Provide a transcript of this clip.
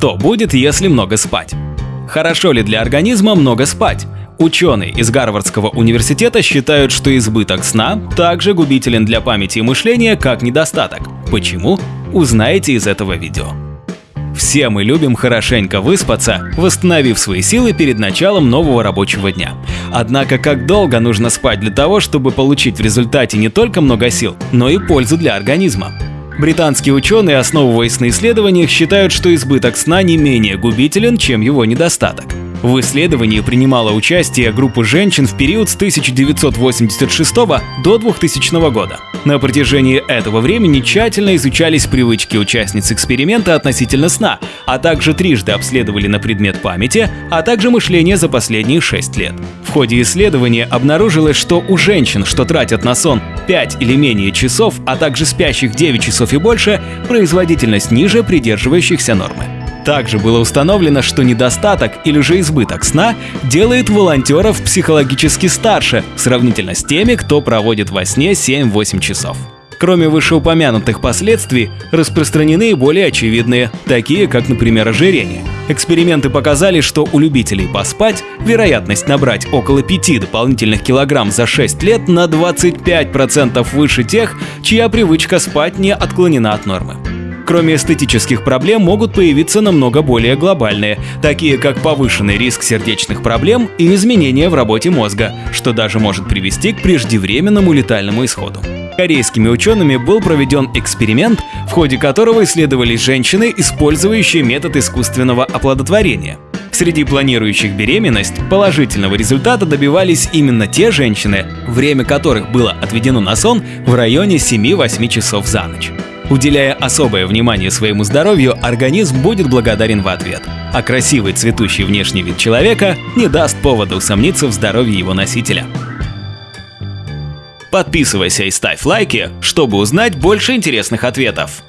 Что будет, если много спать? Хорошо ли для организма много спать? Ученые из Гарвардского университета считают, что избыток сна также губителен для памяти и мышления, как недостаток. Почему? Узнаете из этого видео. Все мы любим хорошенько выспаться, восстановив свои силы перед началом нового рабочего дня. Однако как долго нужно спать для того, чтобы получить в результате не только много сил, но и пользу для организма? Британские ученые, основываясь на исследованиях, считают, что избыток сна не менее губителен, чем его недостаток. В исследовании принимала участие группа женщин в период с 1986 до 2000 года. На протяжении этого времени тщательно изучались привычки участниц эксперимента относительно сна, а также трижды обследовали на предмет памяти, а также мышления за последние 6 лет. В ходе исследования обнаружилось, что у женщин, что тратят на сон 5 или менее часов, а также спящих 9 часов и больше, производительность ниже придерживающихся нормы. Также было установлено, что недостаток или же избыток сна делает волонтеров психологически старше, сравнительно с теми, кто проводит во сне 7-8 часов. Кроме вышеупомянутых последствий, распространены и более очевидные, такие как, например, ожирение. Эксперименты показали, что у любителей поспать вероятность набрать около 5 дополнительных килограмм за 6 лет на 25% выше тех, чья привычка спать не отклонена от нормы. Кроме эстетических проблем могут появиться намного более глобальные, такие как повышенный риск сердечных проблем и изменения в работе мозга, что даже может привести к преждевременному летальному исходу. Корейскими учеными был проведен эксперимент, в ходе которого исследовались женщины, использующие метод искусственного оплодотворения. Среди планирующих беременность положительного результата добивались именно те женщины, время которых было отведено на сон в районе 7-8 часов за ночь. Уделяя особое внимание своему здоровью, организм будет благодарен в ответ. А красивый цветущий внешний вид человека не даст повода усомниться в здоровье его носителя. Подписывайся и ставь лайки, чтобы узнать больше интересных ответов.